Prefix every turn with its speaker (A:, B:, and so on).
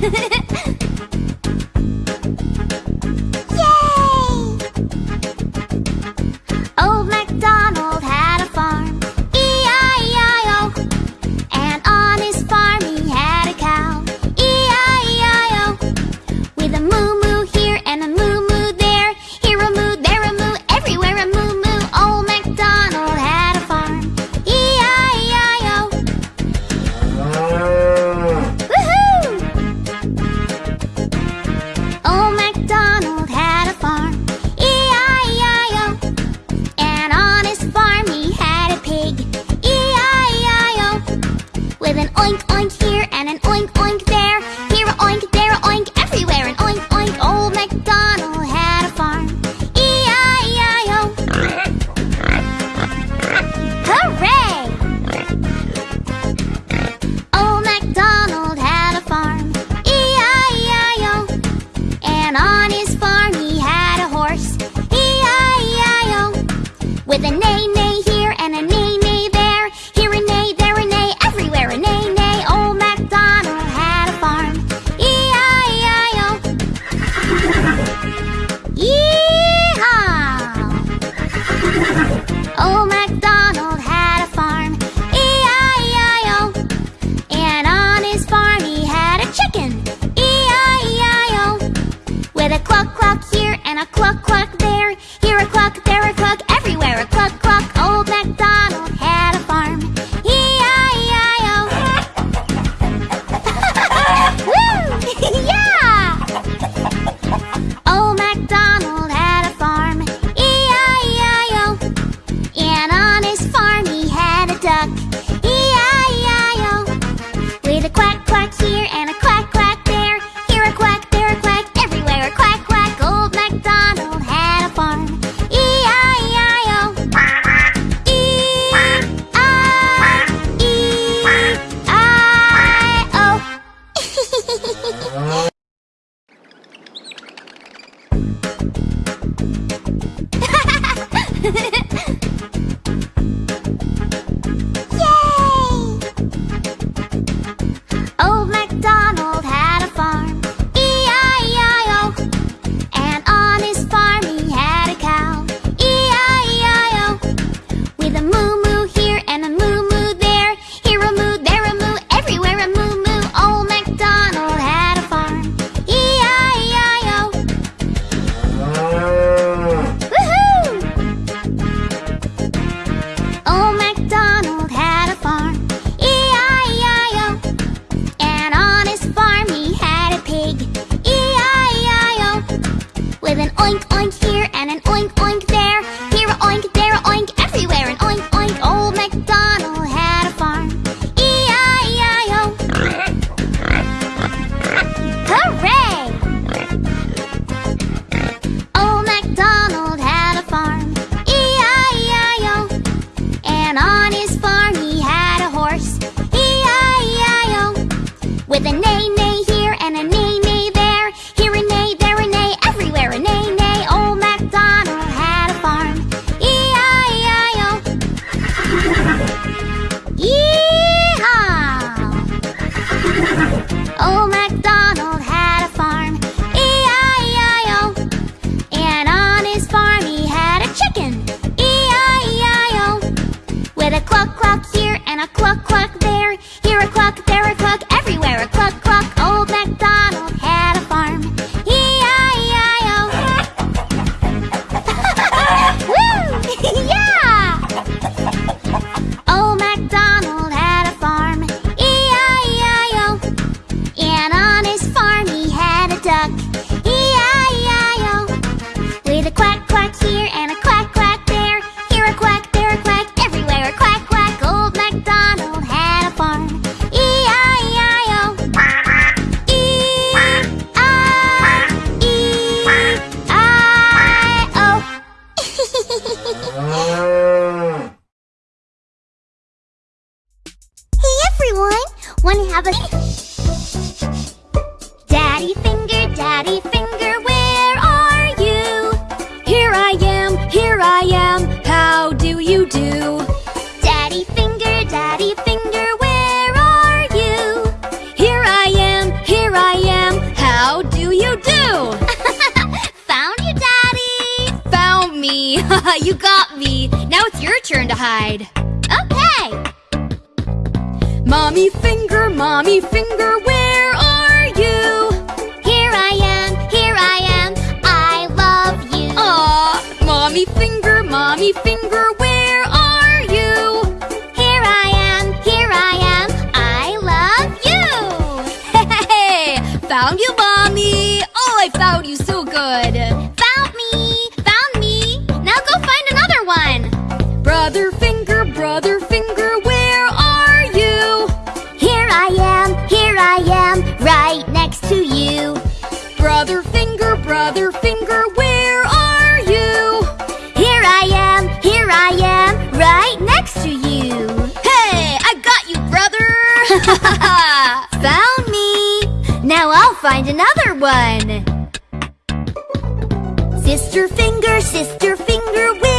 A: ハハハッ! man on his farm, he had a duck. E-I-E-I-O. With a quack, quack here and a quack, quack there. Here a quack, there a quack, everywhere a quack, quack. Old MacDonald had a farm. E-I-E-I-O. E-I-E-I-O. Ha ha ha! Thank you. point here and a cluck cluck. one? Wanna have a... Daddy finger, daddy finger, where are you?
B: Here I am, here I am, how do you do?
A: Daddy finger, daddy finger, where are you?
B: Here I am, here I am, how do you do?
A: Found you, daddy!
B: Found me! you got me! Now it's your turn to hide. Mommy finger, mommy finger, where are you?
A: Here I am, here I am. I love you.
B: Aw, mommy finger, mommy finger, where are you?
A: Here I am, here I am. I love you.
B: Hey, found you, mommy. Oh, I found you so good.
A: Found me, found me. Now go find another one.
B: Brother finger, brother finger,
A: find another one. Sister finger, sister finger, where